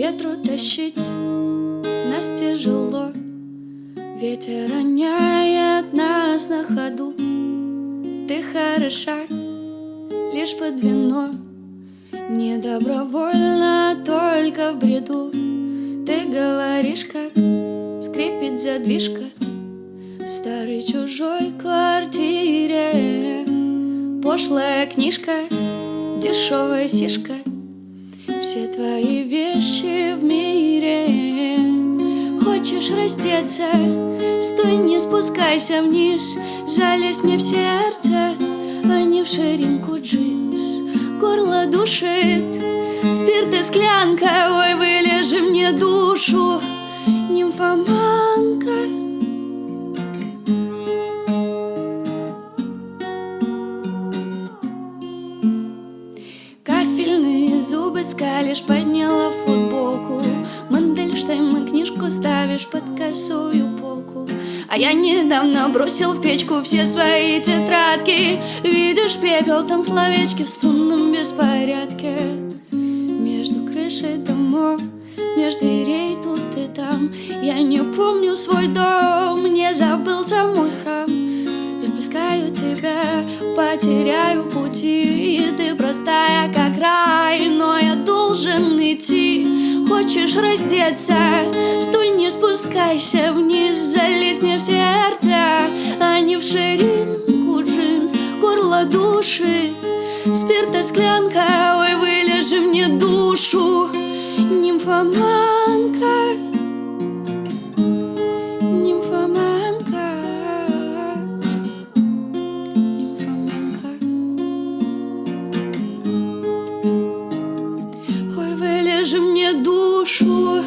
ветру тащить. Нас тяжело. Ветер роняет нас на ходу. Ты хороша лишь под вино. Не добровольно, только в бреду. Ты говоришь, как скрипит задвижка В старой чужой квартире. Пошлая книжка, дешевая сишка Все твои вещи в мире. Хочешь раздеться, стой, не спускайся вниз. Залезь мне в сердце, а не в ширинку джинс. Горло душит, спирт и склянка. Ой, вылежи мне душу, нимфоманка. Кафельные зубы скалишь, подняла футболку. Мандельштейн, книжку ставишь под косую полку. А я недавно бросил в печку все свои тетрадки. Видишь пепел, там словечки в струнном беспорядке. Между крышей домов, между дверей тут и там. Я не помню свой дом, не забылся мой храм Распускаю тебя, потеряю пути. И ты простая, как рай, но я должен идти. Хочешь раздеться, стой, не спускайся вниз Залезь мне в сердце, а не в ширинку джинс Горло душит, спирта склянка Ой, вылежи мне душу, Нимфоманка Вылежи мне душу,